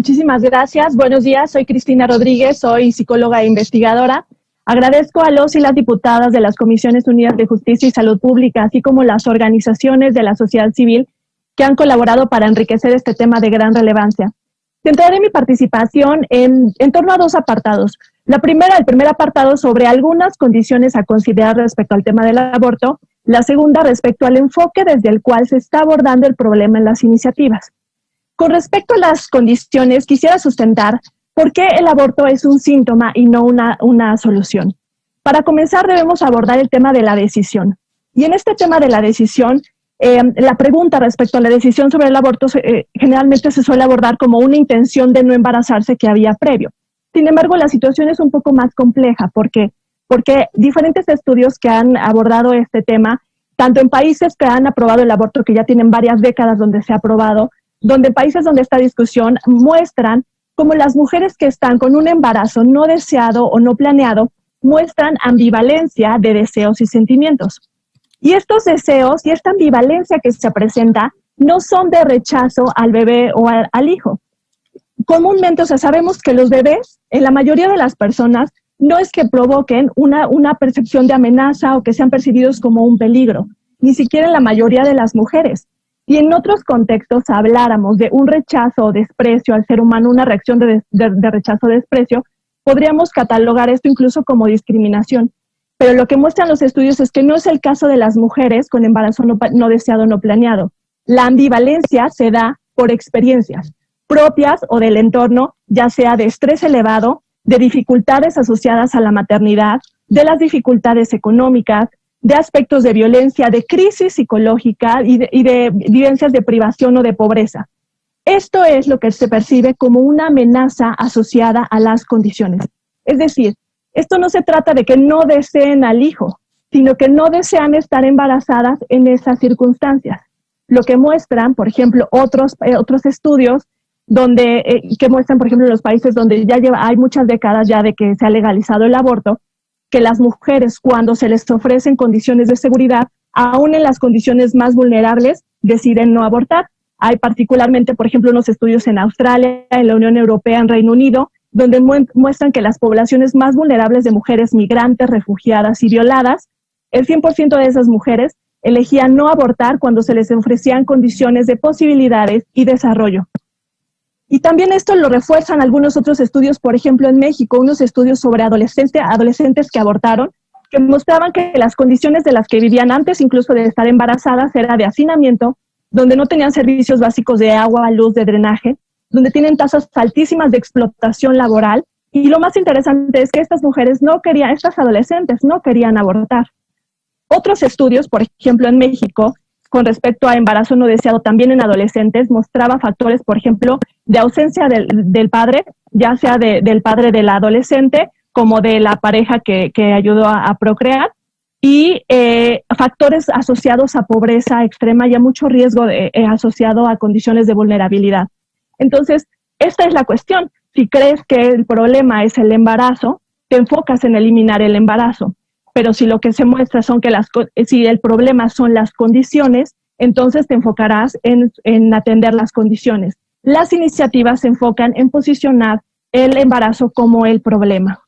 Muchísimas gracias. Buenos días. Soy Cristina Rodríguez, soy psicóloga e investigadora. Agradezco a los y las diputadas de las Comisiones Unidas de Justicia y Salud Pública, así como las organizaciones de la sociedad civil que han colaborado para enriquecer este tema de gran relevancia. Centraré mi participación en, en torno a dos apartados. La primera, el primer apartado sobre algunas condiciones a considerar respecto al tema del aborto. La segunda, respecto al enfoque desde el cual se está abordando el problema en las iniciativas. Con respecto a las condiciones, quisiera sustentar por qué el aborto es un síntoma y no una, una solución. Para comenzar, debemos abordar el tema de la decisión. Y en este tema de la decisión, eh, la pregunta respecto a la decisión sobre el aborto eh, generalmente se suele abordar como una intención de no embarazarse que había previo. Sin embargo, la situación es un poco más compleja porque, porque diferentes estudios que han abordado este tema, tanto en países que han aprobado el aborto, que ya tienen varias décadas donde se ha aprobado, donde países donde esta discusión muestran cómo las mujeres que están con un embarazo no deseado o no planeado muestran ambivalencia de deseos y sentimientos. Y estos deseos y esta ambivalencia que se presenta no son de rechazo al bebé o al, al hijo, comúnmente, o sea, sabemos que los bebés, en la mayoría de las personas, no es que provoquen una, una percepción de amenaza o que sean percibidos como un peligro, ni siquiera en la mayoría de las mujeres. Y en otros contextos habláramos de un rechazo o desprecio al ser humano, una reacción de, rechazo o desprecio, podríamos catalogar esto incluso como discriminación. Pero lo que muestran los estudios es que no es el caso de las mujeres con embarazo no, no deseado no planeado. La ambivalencia se da por experiencias propias o del entorno, ya sea de estrés elevado, de dificultades asociadas a la maternidad, de las dificultades económicas, de aspectos de violencia, de crisis psicológica y de, y de, vivencias de privación o de pobreza. Esto es lo que se percibe como una amenaza asociada a las condiciones. Es decir, esto no se trata de que no deseen al hijo, sino que no desean estar embarazadas en esas circunstancias. Lo que muestran, por ejemplo, otros, eh, otros estudios donde, eh, que muestran, por ejemplo, en los países donde ya lleva, hay muchas décadas ya de que se ha legalizado el aborto, que las mujeres cuando se les ofrecen condiciones de seguridad, aún en las condiciones más vulnerables, deciden no abortar. Hay particularmente, por ejemplo, unos estudios en Australia, en la Unión Europea, en Reino Unido, donde muestran que las poblaciones más vulnerables de mujeres migrantes, refugiadas y violadas, el 100% de esas mujeres elegían no abortar cuando se les ofrecían condiciones de posibilidades y desarrollo. Y también esto lo refuerzan algunos otros estudios, por ejemplo, en México, unos estudios sobre adolescentes, que abortaron, que mostraban que las condiciones de las que vivían antes incluso de estar embarazadas era de hacinamiento, donde no tenían servicios básicos de agua, luz, de drenaje, donde tienen tasas altísimas de explotación laboral. Y lo más interesante es que estas mujeres no querían, estas adolescentes no querían abortar. Otros estudios, por ejemplo, en México, con respecto a embarazo no deseado también en adolescentes, mostraba factores, por ejemplo, de ausencia del, del padre, ya sea de, del padre del adolescente como de la pareja que, que ayudó a, procrear, y eh, factores asociados a pobreza extrema y a mucho riesgo de, eh, asociado a condiciones de vulnerabilidad. Entonces, esta es la cuestión. Si crees que el problema es el embarazo, te enfocas en eliminar el embarazo pero si lo que se muestra son que las, si el problema son las condiciones, entonces te enfocarás en, en atender las condiciones. Las iniciativas se enfocan en posicionar el embarazo como el problema.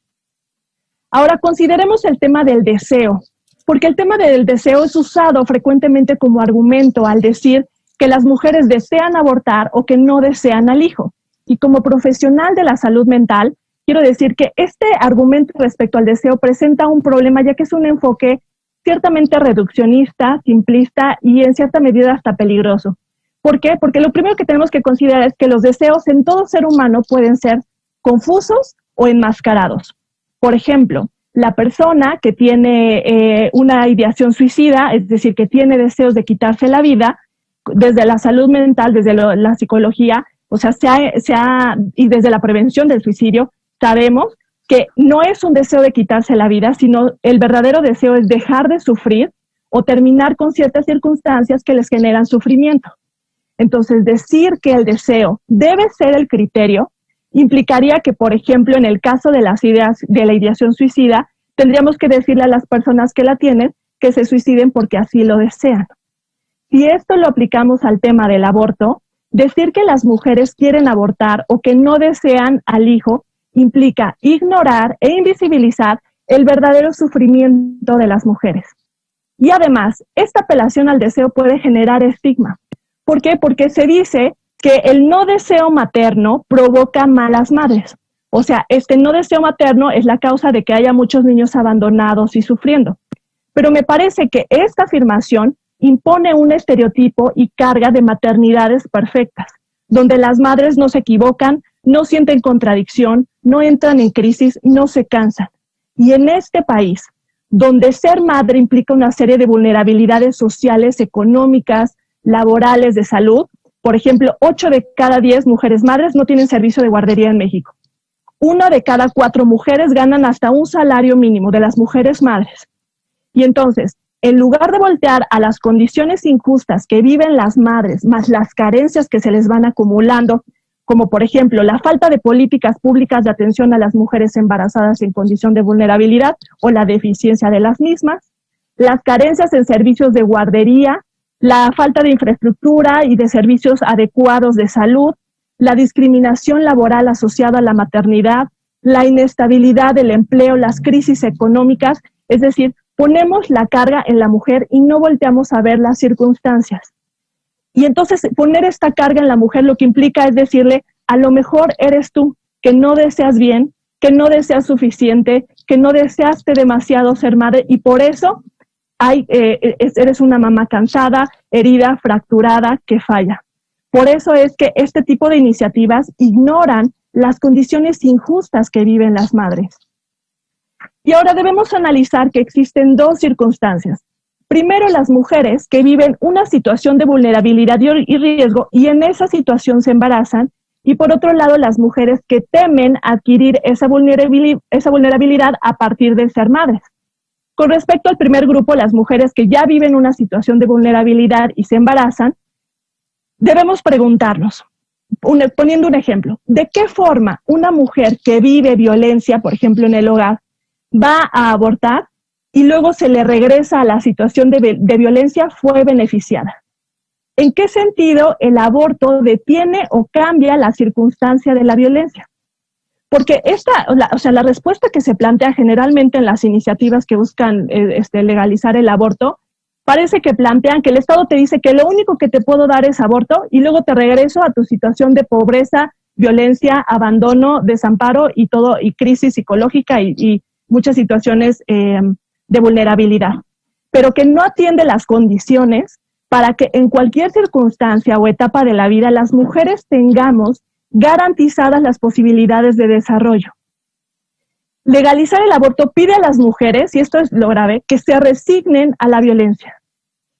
Ahora consideremos el tema del deseo, porque el tema del deseo es usado frecuentemente como argumento al decir que las mujeres desean abortar o que no desean al hijo. Y como profesional de la salud mental, quiero decir que este argumento respecto al deseo presenta un problema ya que es un enfoque ciertamente reduccionista, simplista y en cierta medida hasta peligroso. ¿Por qué? Porque lo primero que tenemos que considerar es que los deseos en todo ser humano pueden ser confusos o enmascarados. Por ejemplo, la persona que tiene eh, una ideación suicida, es decir, que tiene deseos de quitarse la vida, desde la salud mental, desde la psicología, o sea, se se ha, y desde la prevención del suicidio, sabemos que no es un deseo de quitarse la vida, sino el verdadero deseo es dejar de sufrir o terminar con ciertas circunstancias que les generan sufrimiento. Entonces, decir que el deseo debe ser el criterio implicaría que, por ejemplo, en el caso de las ideas de la ideación suicida, tendríamos que decirle a las personas que la tienen que se suiciden porque así lo desean. Si esto lo aplicamos al tema del aborto, decir que las mujeres quieren abortar o que no desean al hijo implica ignorar e invisibilizar el verdadero sufrimiento de las mujeres. Y además, esta apelación al deseo puede generar estigma. ¿Por qué? Porque se dice que el no deseo materno provoca malas madres. O sea, este no deseo materno es la causa de que haya muchos niños abandonados y sufriendo. Pero me parece que esta afirmación impone un estereotipo y carga de maternidades perfectas, donde las madres no se equivocan, no sienten contradicción, no entran en crisis, no se cansan. Y en este país, donde ser madre implica una serie de vulnerabilidades sociales, económicas, laborales, de salud, por ejemplo, 8 de cada 10 mujeres madres no tienen servicio de guardería en México. Una de cada cuatro mujeres ganan hasta un salario mínimo de las mujeres madres. Y entonces, en lugar de voltear a las condiciones injustas que viven las madres, más las carencias que se les van acumulando, como por ejemplo la falta de políticas públicas de atención a las mujeres embarazadas en condición de vulnerabilidad o la deficiencia de las mismas, las carencias en servicios de guardería, la falta de infraestructura y de servicios adecuados de salud, la discriminación laboral asociada a la maternidad, la inestabilidad del empleo, las crisis económicas, es decir, ponemos la carga en la mujer y no volteamos a ver las circunstancias. Y entonces poner esta carga en la mujer lo que implica es decirle, a lo mejor eres tú que no deseas bien, que no deseas suficiente, que no deseaste demasiado ser madre y por eso hay, eh, eres una mamá cansada, herida, fracturada, que falla. Por eso es que este tipo de iniciativas ignoran las condiciones injustas que viven las madres. Y ahora debemos analizar que existen dos circunstancias. Primero, las mujeres que viven una situación de vulnerabilidad y riesgo y en esa situación se embarazan. Y por otro lado, las mujeres que temen adquirir esa vulnerabilidad, a partir de ser madres. Con respecto al primer grupo, las mujeres que ya viven una situación de vulnerabilidad y se embarazan, debemos preguntarnos, poniendo un ejemplo, ¿de qué forma una mujer que vive violencia, por ejemplo, en el hogar, va a abortar y luego se le regresa a la situación de, violencia, fue beneficiada. ¿En qué sentido el aborto detiene o cambia la circunstancia de la violencia? Porque esta, o sea, la respuesta que se plantea generalmente en las iniciativas que buscan eh, este, legalizar el aborto, parece que plantean que el Estado te dice que lo único que te puedo dar es aborto y luego te regreso a tu situación de pobreza, violencia, abandono, desamparo y todo, y crisis psicológica y muchas situaciones eh, de vulnerabilidad, pero que no atiende las condiciones para que en cualquier circunstancia o etapa de la vida las mujeres tengamos garantizadas las posibilidades de desarrollo. Legalizar el aborto pide a las mujeres, y esto es lo grave, que se resignen a la violencia,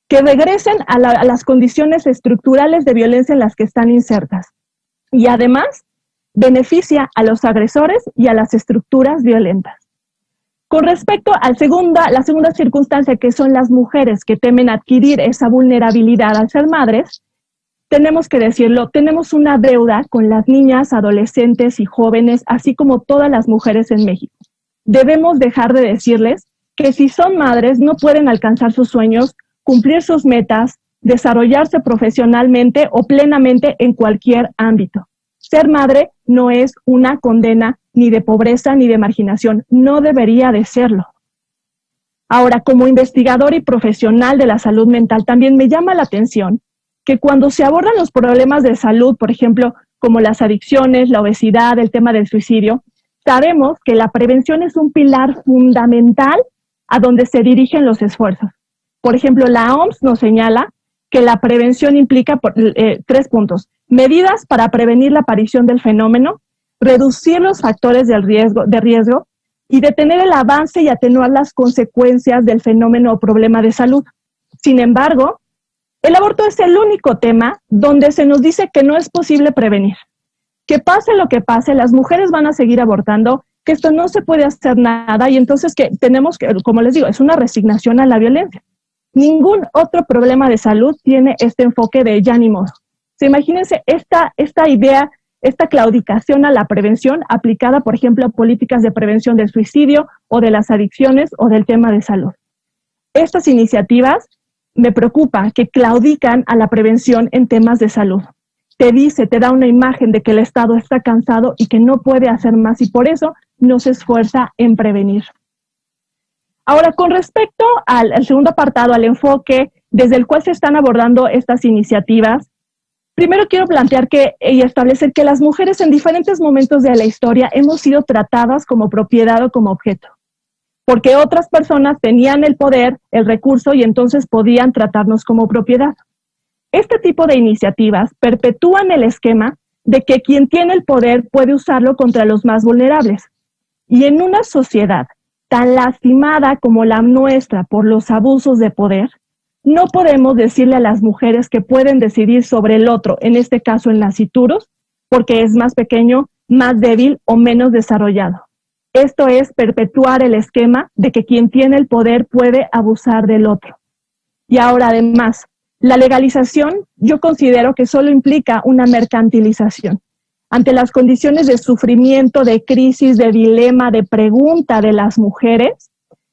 que regresen a, las condiciones estructurales de violencia en las que están insertas. Y además, beneficia a los agresores y a las estructuras violentas. Con respecto a segunda, la segunda circunstancia, que son las mujeres que temen adquirir esa vulnerabilidad al ser madres, tenemos que decirlo, tenemos una deuda con las niñas, adolescentes y jóvenes, así como todas las mujeres en México. Debemos dejar de decirles que si son madres no pueden alcanzar sus sueños, cumplir sus metas, desarrollarse profesionalmente o plenamente en cualquier ámbito. Ser madre no es una condena ni de pobreza ni de marginación. No debería de serlo. Ahora, como investigador y profesional de la salud mental, también me llama la atención que cuando se abordan los problemas de salud, por ejemplo, como las adicciones, la obesidad, el tema del suicidio, sabemos que la prevención es un pilar fundamental a donde se dirigen los esfuerzos. Por ejemplo, la OMS nos señala que la prevención implica eh, tres puntos. Medidas para prevenir la aparición del fenómeno, reducir los factores de riesgo, de y detener el avance y atenuar las consecuencias del fenómeno o problema de salud. Sin embargo, el aborto es el único tema donde se nos dice que no es posible prevenir. Que pase lo que pase, las mujeres van a seguir abortando, que esto no se puede hacer nada y entonces que tenemos que, como les digo, es una resignación a la violencia. Ningún otro problema de salud tiene este enfoque de ya ni modo. imagínense esta, esta idea esta claudicación a la prevención aplicada, por ejemplo, a políticas de prevención del suicidio o de las adicciones o del tema de salud. Estas iniciativas me preocupa que claudican a la prevención en temas de salud, te dice, te da una imagen de que el Estado está cansado y que no puede hacer más y por eso no se esfuerza en prevenir. Ahora, con respecto al, segundo apartado, al enfoque desde el cual se están abordando estas iniciativas, primero quiero plantear que y establecer que las mujeres en diferentes momentos de la historia hemos sido tratadas como propiedad o como objeto, porque otras personas tenían el poder, el recurso y entonces podían tratarnos como propiedad. Este tipo de iniciativas perpetúan el esquema de que quien tiene el poder puede usarlo contra los más vulnerables. Y en una sociedad tan lastimada como la nuestra por los abusos de poder, no podemos decirle a las mujeres que pueden decidir sobre el otro, en este caso el nacituros, porque es más pequeño, más débil o menos desarrollado. Esto es perpetuar el esquema de que quien tiene el poder puede abusar del otro. Y ahora además, la legalización yo considero que solo implica una mercantilización. Ante las condiciones de sufrimiento, de crisis, de dilema, de pregunta de las mujeres,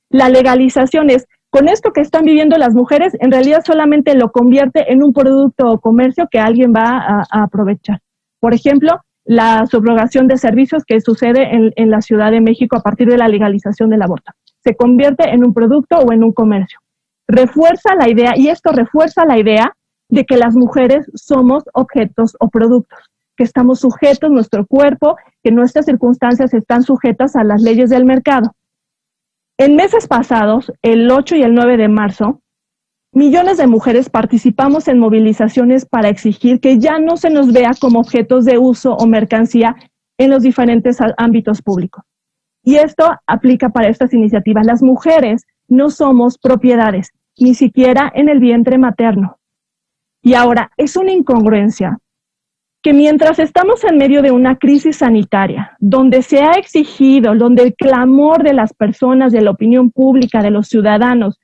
la legalización es, con esto que están viviendo las mujeres, en realidad solamente lo convierte en un producto o comercio que alguien va a, aprovechar. Por ejemplo, la subrogación de servicios que sucede en, en la Ciudad de México a partir de la legalización del aborto. Se convierte en un producto o en un comercio refuerza la idea, y esto refuerza la idea de que las mujeres somos objetos o productos, que estamos sujetos, nuestro cuerpo, que nuestras circunstancias están sujetas a las leyes del mercado. En meses pasados, el 8 y el 9 de marzo, millones de mujeres participamos en movilizaciones para exigir que ya no se nos vea como objetos de uso o mercancía en los diferentes ámbitos públicos. Y esto aplica para estas iniciativas. Las mujeres no somos propiedades, ni siquiera en el vientre materno. Y ahora, es una incongruencia que mientras estamos en medio de una crisis sanitaria, donde se ha exigido, donde el clamor de las personas, de la opinión pública, de los ciudadanos,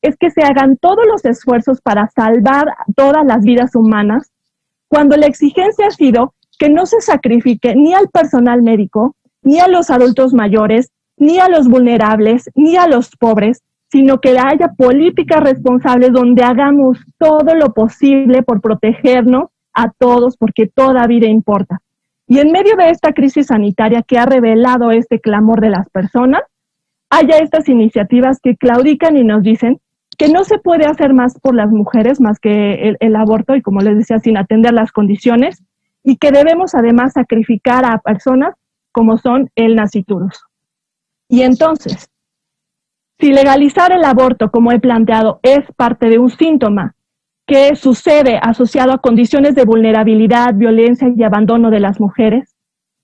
es que se hagan todos los esfuerzos para salvar todas las vidas humanas, cuando la exigencia ha sido que no se sacrifique ni al personal médico, ni a los adultos mayores, ni a los vulnerables, ni a los pobres, sino que haya políticas responsables donde hagamos todo lo posible por protegernos a todos, porque toda vida importa. Y en medio de esta crisis sanitaria que ha revelado este clamor de las personas, haya estas iniciativas que claudican y nos dicen que no se puede hacer más por las mujeres más que el, aborto y como les decía, sin atender las condiciones, y que debemos además sacrificar a personas como son el naciturus. Y entonces, si legalizar el aborto, como he planteado, es parte de un síntoma que sucede asociado a condiciones de vulnerabilidad, violencia y abandono de las mujeres,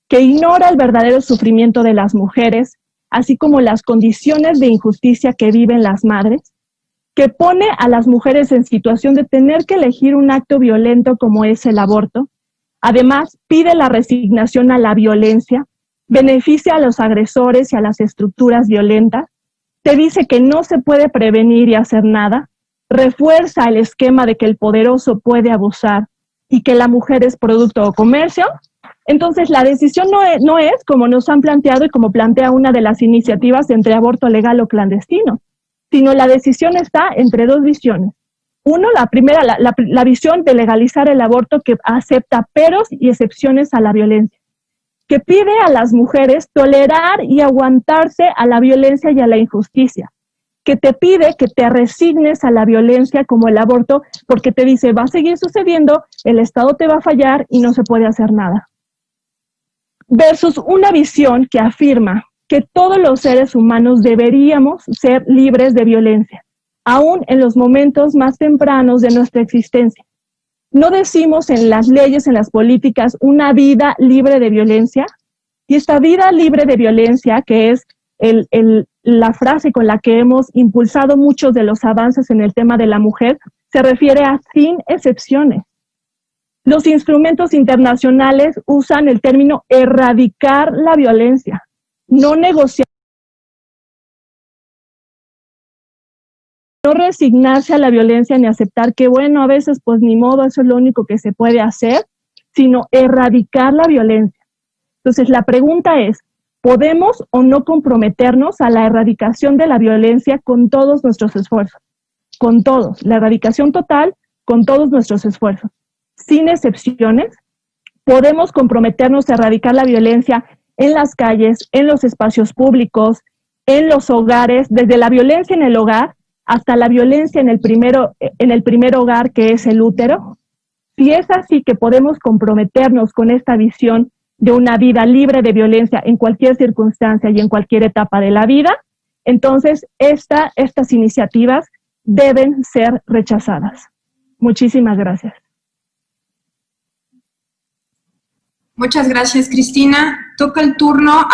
que ignora el verdadero sufrimiento de las mujeres, así como las condiciones de injusticia que viven las madres, que pone a las mujeres en situación de tener que elegir un acto violento como es el aborto. Además, pide la resignación a la violencia, beneficia a los agresores y a las estructuras violentas, te dice que no se puede prevenir y hacer nada, refuerza el esquema de que el poderoso puede abusar y que la mujer es producto o comercio, entonces la decisión no es, no es como nos han planteado y como plantea una de las iniciativas entre aborto legal o clandestino, sino la decisión está entre dos visiones. Uno, la primera, la, la visión de legalizar el aborto que acepta peros y excepciones a la violencia que pide a las mujeres tolerar y aguantarse a la violencia y a la injusticia, que te pide que te resignes a la violencia como el aborto, porque te dice, va a seguir sucediendo, el Estado te va a fallar y no se puede hacer nada. Versus una visión que afirma que todos los seres humanos deberíamos ser libres de violencia, aún en los momentos más tempranos de nuestra existencia no decimos en las leyes, en las políticas, una vida libre de violencia. Y esta vida libre de violencia, que es la frase con la que hemos impulsado muchos de los avances en el tema de la mujer, se refiere a sin excepciones. Los instrumentos internacionales usan el término erradicar la violencia, no negociar. no resignarse a la violencia ni aceptar que, bueno, a veces pues ni modo, eso es lo único que se puede hacer, sino erradicar la violencia. Entonces, la pregunta es, ¿podemos o no comprometernos a la erradicación de la violencia con todos nuestros esfuerzos? Con todos, la erradicación total con todos nuestros esfuerzos, sin excepciones, podemos comprometernos a erradicar la violencia en las calles, en los espacios públicos, en los hogares, desde la violencia en el hogar hasta la violencia en el, en el primer hogar que es el útero. Si es así que podemos comprometernos con esta visión de una vida libre de violencia en cualquier circunstancia y en cualquier etapa de la vida, entonces esta, estas iniciativas deben ser rechazadas. Muchísimas gracias. Muchas gracias, Cristina. Toca el turno a